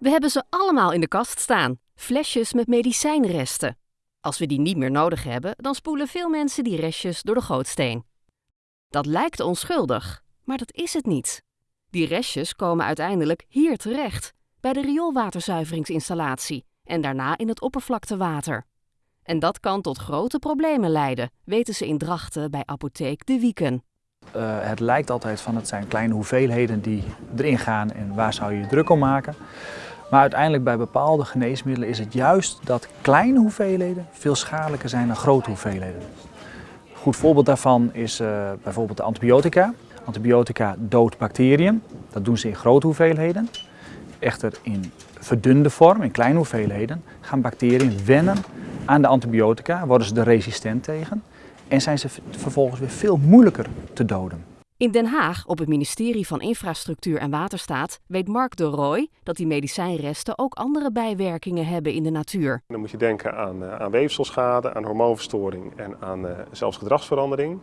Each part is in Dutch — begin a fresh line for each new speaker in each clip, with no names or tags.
We hebben ze allemaal in de kast staan, flesjes met medicijnresten. Als we die niet meer nodig hebben, dan spoelen veel mensen die restjes door de gootsteen. Dat lijkt onschuldig, maar dat is het niet. Die restjes komen uiteindelijk hier terecht, bij de rioolwaterzuiveringsinstallatie en daarna in het oppervlaktewater. En dat kan tot grote problemen leiden, weten ze in Drachten bij apotheek De Wieken.
Uh, het lijkt altijd van het zijn kleine hoeveelheden die erin gaan en waar zou je je druk om maken. Maar uiteindelijk bij bepaalde geneesmiddelen is het juist dat kleine hoeveelheden veel schadelijker zijn dan grote hoeveelheden. Een goed voorbeeld daarvan is uh, bijvoorbeeld de antibiotica. Antibiotica doodt bacteriën, dat doen ze in grote hoeveelheden. Echter in verdunde vorm, in kleine hoeveelheden, gaan bacteriën wennen aan de antibiotica, worden ze er resistent tegen en zijn ze vervolgens weer veel moeilijker te doden.
In Den Haag, op het ministerie van Infrastructuur en Waterstaat, weet Mark de Rooij dat die medicijnresten ook andere bijwerkingen hebben in de natuur.
Dan moet je denken aan, uh, aan weefselschade, aan hormoonverstoring en aan uh, zelfs gedragsverandering.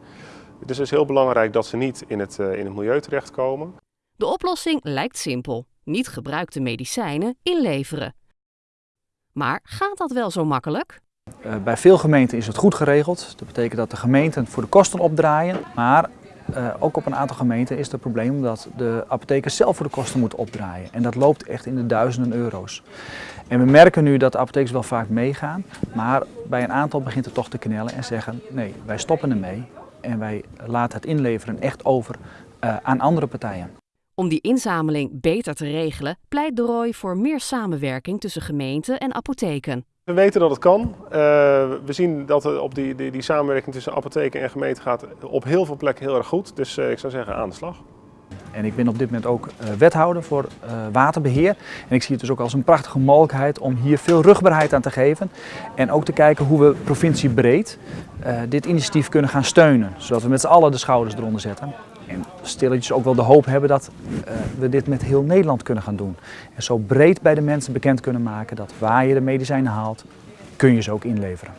Dus het is heel belangrijk dat ze niet in het, uh, in het milieu terechtkomen.
De oplossing lijkt simpel. Niet gebruikte medicijnen inleveren. Maar gaat dat wel zo makkelijk?
Bij veel gemeenten is het goed geregeld. Dat betekent dat de gemeenten voor de kosten opdraaien. Maar uh, ook op een aantal gemeenten is het probleem dat de apothekers zelf voor de kosten moeten opdraaien. En dat loopt echt in de duizenden euro's. En we merken nu dat de apothekers wel vaak meegaan, maar bij een aantal begint het toch te knellen en zeggen nee, wij stoppen ermee en wij laten het inleveren echt over uh, aan andere partijen.
Om die inzameling beter te regelen, pleit de Roy voor meer samenwerking tussen gemeenten en apotheken.
We weten dat het kan. Uh, we zien dat op die, die, die, samenwerking tussen apotheken en gemeente gaat op heel veel plekken heel erg goed. Dus uh, ik zou zeggen aan de slag.
En ik ben op dit moment ook uh, wethouder voor waterbeheer. En ik zie het dus ook als een prachtige mogelijkheid om hier veel rugbaarheid aan te geven. En ook te kijken hoe we provinciebreed dit initiatief kunnen gaan steunen. Zodat we met z'n allen de schouders eronder zetten. Stilletjes ook wel de hoop hebben dat uh, we dit met heel Nederland kunnen gaan doen. En zo breed bij de mensen bekend kunnen maken dat waar je de medicijnen haalt, kun je ze ook inleveren.